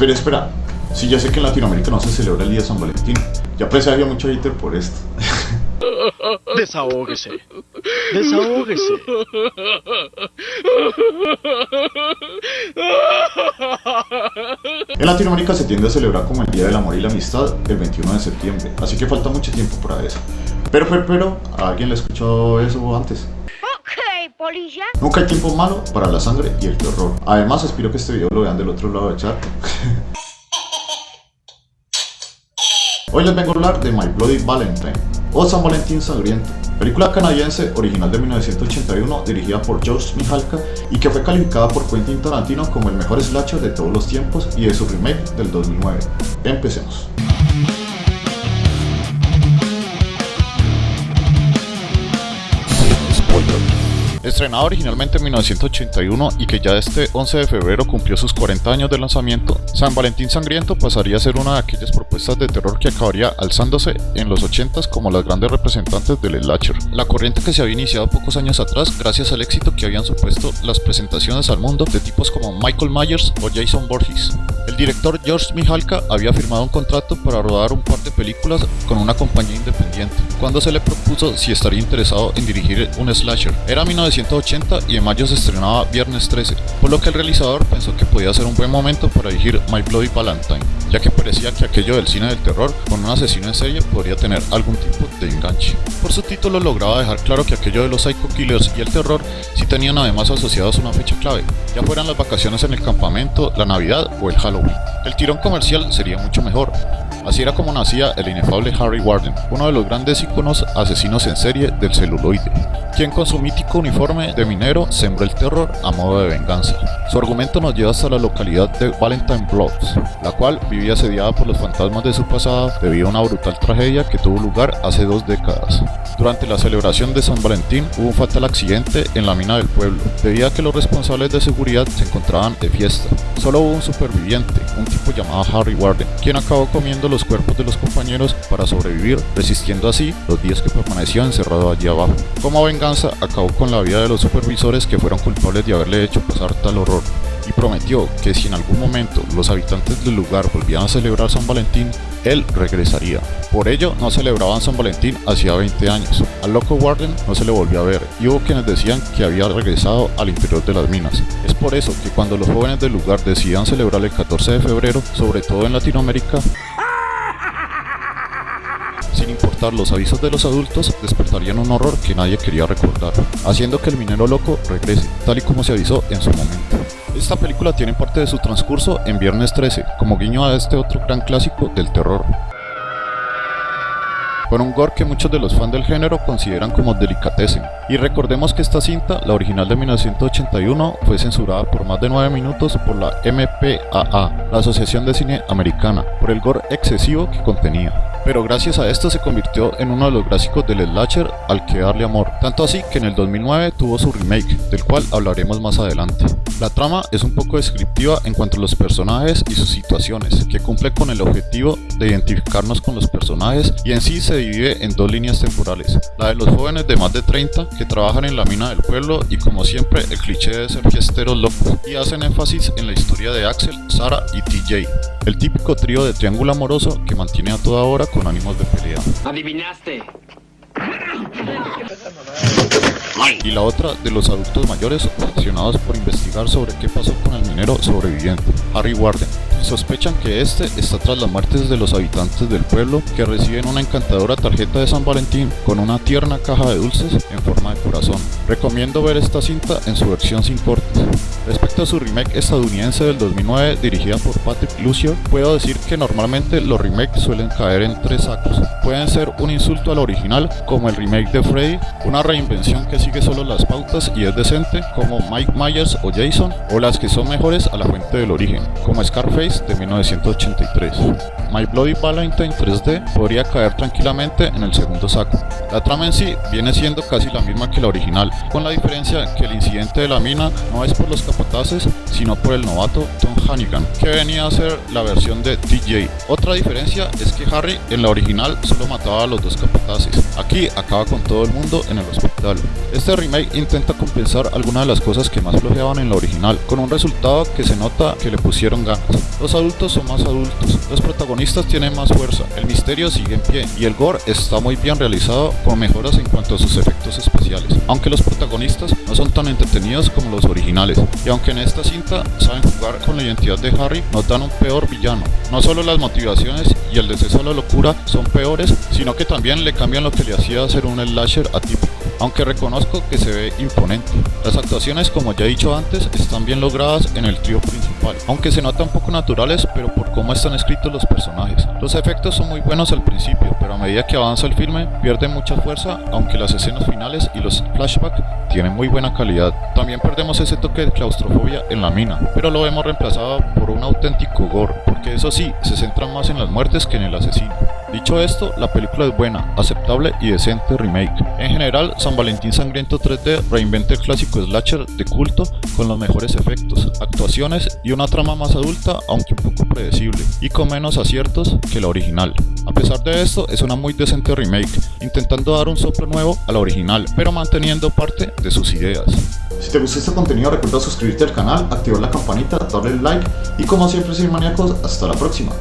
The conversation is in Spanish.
Espera, espera. Sí, ya sé que en Latinoamérica no se celebra el día de San Valentín. Ya había mucho hater por esto. Desahógese. Desahógese. En Latinoamérica se tiende a celebrar como el Día del Amor y la Amistad el 21 de septiembre, así que falta mucho tiempo para eso. Pero, pero, pero, ¿a alguien le escuchó eso antes? Nunca hay tiempo malo para la sangre y el terror. Además, espero que este video lo vean del otro lado del chat. Hoy les vengo a hablar de My Bloody Valentine, o San Valentín Sangriento, película canadiense original de 1981 dirigida por George Mihalka y que fue calificada por Quentin Tarantino como el mejor slasher de todos los tiempos y de su remake del 2009. Empecemos. Estrenada originalmente en 1981 y que ya este 11 de febrero cumplió sus 40 años de lanzamiento, San Valentín Sangriento pasaría a ser una de aquellas propuestas de terror que acabaría alzándose en los 80s como las grandes representantes del slasher. La corriente que se había iniciado pocos años atrás gracias al éxito que habían supuesto las presentaciones al mundo de tipos como Michael Myers o Jason Voorhees. El director George Mihalka había firmado un contrato para rodar un par de películas con una compañía independiente, cuando se le propuso si estaría interesado en dirigir un slasher. Era 1980 y en mayo se estrenaba Viernes 13, por lo que el realizador pensó que podía ser un buen momento para dirigir My Bloody Valentine, ya que parecía que aquello del cine del terror con un asesino en serie podría tener algún tipo de enganche. Por su título lograba dejar claro que aquello de los psycho killers y el terror sí tenían además asociados una fecha clave, ya fueran las vacaciones en el campamento, la Navidad o el Halloween. El tirón comercial sería mucho mejor. Así era como nacía el inefable Harry Warden, uno de los grandes íconos asesinos en serie del celuloide, quien con su mítico uniforme de minero sembró el terror a modo de venganza. Su argumento nos lleva hasta la localidad de Valentine Blocks, la cual vivía asediada por los fantasmas de su pasado debido a una brutal tragedia que tuvo lugar hace dos décadas. Durante la celebración de San Valentín hubo un fatal accidente en la mina del pueblo, debido a que los responsables de seguridad se encontraban de fiesta. Solo hubo un superviviente, un tipo llamado Harry Warden, quien acabó comiendo los cuerpos de los compañeros para sobrevivir, resistiendo así los días que permaneció encerrado allí abajo. Como venganza, acabó con la vida de los supervisores que fueron culpables de haberle hecho pasar tal horror y prometió que si en algún momento los habitantes del lugar volvían a celebrar San Valentín, él regresaría. Por ello, no celebraban San Valentín hacía 20 años. Al loco Warden no se le volvió a ver y hubo quienes decían que había regresado al interior de las minas. Es por eso que cuando los jóvenes del lugar decidían celebrar el 14 de febrero, sobre todo en Latinoamérica, sin importar los avisos de los adultos, despertarían un horror que nadie quería recordar, haciendo que el minero loco regrese, tal y como se avisó en su momento. Esta película tiene parte de su transcurso en Viernes 13, como guiño a este otro gran clásico del terror. Con un gore que muchos de los fans del género consideran como delicatessen. Y recordemos que esta cinta, la original de 1981, fue censurada por más de 9 minutos por la MPAA, la Asociación de Cine Americana, por el gore excesivo que contenía pero gracias a esto se convirtió en uno de los clásicos del slasher al que darle amor, tanto así que en el 2009 tuvo su remake, del cual hablaremos más adelante. La trama es un poco descriptiva en cuanto a los personajes y sus situaciones, que cumple con el objetivo de identificarnos con los personajes y en sí se divide en dos líneas temporales, la de los jóvenes de más de 30 que trabajan en la mina del pueblo y como siempre el cliché de ser fiesteros locos y hacen énfasis en la historia de Axel, Sara y TJ, el típico trío de triángulo amoroso que mantiene a toda hora con ánimos de pelea. Adivinaste. Y la otra de los adultos mayores obsesionados por investigar sobre qué pasó con el minero sobreviviente, Harry Warden. Sospechan que este está tras las muertes de los habitantes del pueblo que reciben una encantadora tarjeta de San Valentín con una tierna caja de dulces en forma de corazón. Recomiendo ver esta cinta en su versión sin cortes. Respecto a su remake estadounidense del 2009 dirigida por Patrick Lucier, puedo decir que normalmente los remakes suelen caer en tres sacos. Pueden ser un insulto al original, como el remake de Freddy, una reinvención que sigue solo las pautas y es decente, como Mike Myers o Jason, o las que son mejores a la fuente del origen, como Scarface de 1983. My Bloody Valentine 3D podría caer tranquilamente en el segundo saco. La trama en sí viene siendo casi la misma que la original, con la diferencia que el incidente de la mina no es por los capataces, sino por el novato Tom Hannigan, que venía a ser la versión de DJ. Otra diferencia es que Harry en la original solo mataba a los dos capataces, aquí acaba con todo el mundo en el hospital. Este remake intenta compensar algunas de las cosas que más flojeaban en la original, con un resultado que se nota que le pusieron ganas. Los adultos son más adultos, los protagonistas tienen más fuerza, el misterio sigue en pie y el gore está muy bien realizado con mejoras en cuanto a sus efectos especiales, aunque los protagonistas no son tan entretenidos como los originales, y aunque en esta cinta saben jugar con la identidad de Harry, nos dan un peor villano. No solo las motivaciones y el deceso a la locura son peores, sino que también le cambian lo que le hacía ser un slasher atípico aunque reconozco que se ve imponente. Las actuaciones, como ya he dicho antes, están bien logradas en el trío principal, aunque se notan poco naturales, pero por cómo están escritos los personajes. Los efectos son muy buenos al principio, pero a medida que avanza el filme pierde mucha fuerza, aunque las escenas finales y los flashbacks tienen muy buena calidad. También perdemos ese toque de claustrofobia en la mina, pero lo hemos reemplazado por un auténtico gore, porque eso sí, se centra más en las muertes que en el asesino. Dicho esto, la película es buena, aceptable y decente remake. En general, San Valentín Sangriento 3D reinventa el clásico slasher de culto con los mejores efectos, actuaciones y una trama más adulta aunque un poco predecible y con menos aciertos que la original. A pesar de esto, es una muy decente remake, intentando dar un soplo nuevo a la original, pero manteniendo parte de sus ideas. Si te gustó este contenido recuerda suscribirte al canal, activar la campanita, darle like y como siempre soy maníacos, hasta la próxima.